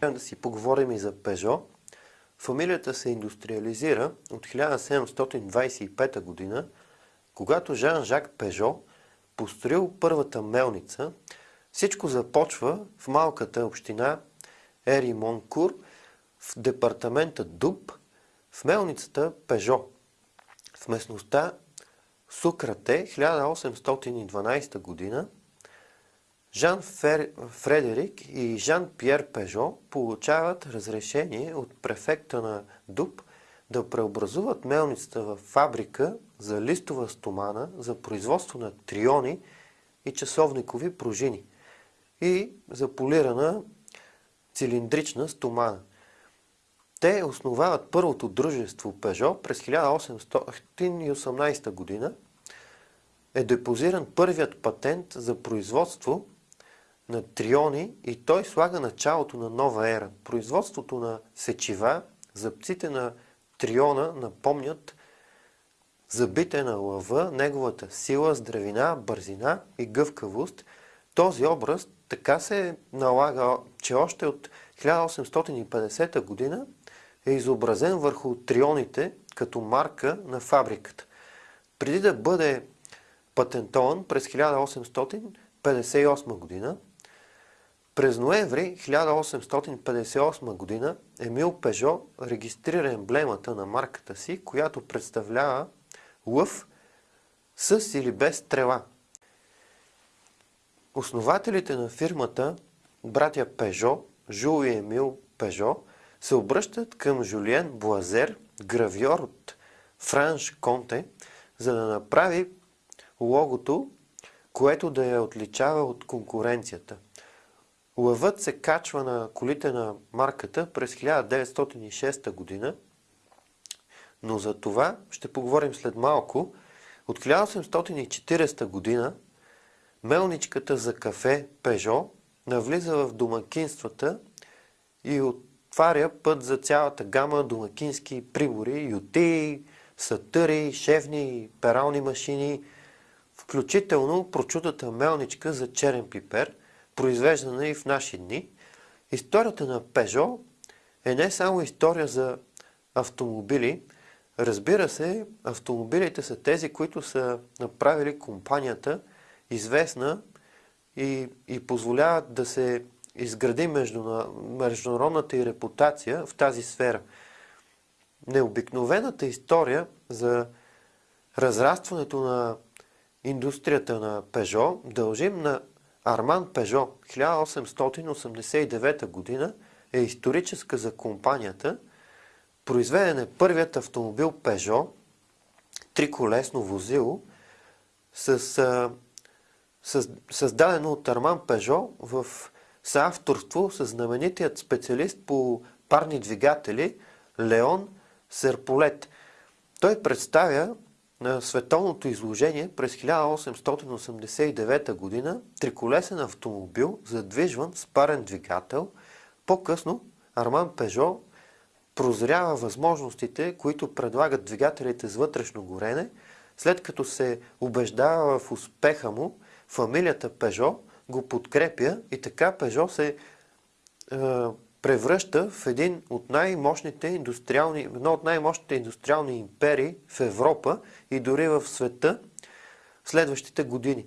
Да си поговорим и за Пежо. Фамилията се индустриализира от 1725 година, когато Жан-Жак Пежо построил първата мелница. Всичко започва в малката община Ери Монкур в департамента Дуб, в мелницата Пежо. В местността Сукрате 1812 година Жан Фредерик и Жан-Пьер Пежо получават разрешение от префекта на Дуб да преобразуват мелницата в фабрика за листова стомана за производство на триони и часовникови пружини и за полирана цилиндрична стомана. Те основават първото дружество Пежо през 1818 година. Е депозиран първият патент за производство на триони и той слага началото на нова ера. Производството на сечива, зъбците на триона напомнят забите на лъва, неговата сила, здравина, бързина и гъвкавост. Този образ така се налага, че още от 1850 година е изобразен върху трионите като марка на фабриката. Преди да бъде патентован през 1858 година, през ноември 1858 година Емил Пежо регистрира емблемата на марката си, която представлява лъв с или без стрела. Основателите на фирмата, братя Пежо, Жул и Емил Пежо, се обръщат към Жулиен Блазер, гравьор от Франш Конте, за да направи логото, което да я отличава от конкуренцията – Лъвът се качва на колите на марката през 1906 година, но за това ще поговорим след малко. От 1840 година мелничката за кафе Пежо навлиза в домакинствата и отваря път за цялата гама домакински прибори, ютии, сатъри, шевни, перални машини, включително прочутата мелничка за черен пипер – произвеждана и в наши дни. Историята на Пежо е не само история за автомобили. Разбира се, автомобилите са тези, които са направили компанията известна и, и позволяват да се изгради международната и репутация в тази сфера. Необикновената история за разрастването на индустрията на Пежо дължим на Арман Пежо, 1889 година, е историческа за компанията. Произведен е първият автомобил Пежо, триколесно возило, с, създадено от Арман Пежо в съавторство с знаменитият специалист по парни двигатели Леон Серполет. Той представя на световното изложение през 1889 година триколесен автомобил, задвижван с парен двигател. По-късно Арман Пежо прозрява възможностите, които предлагат двигателите с вътрешно горене. След като се убеждава в успеха му, фамилията Пежо го подкрепя и така Пежо се е, превръща в един от най-мощните индустриални, едно от най-мощните индустриални империи в Европа и дори в света в следващите години.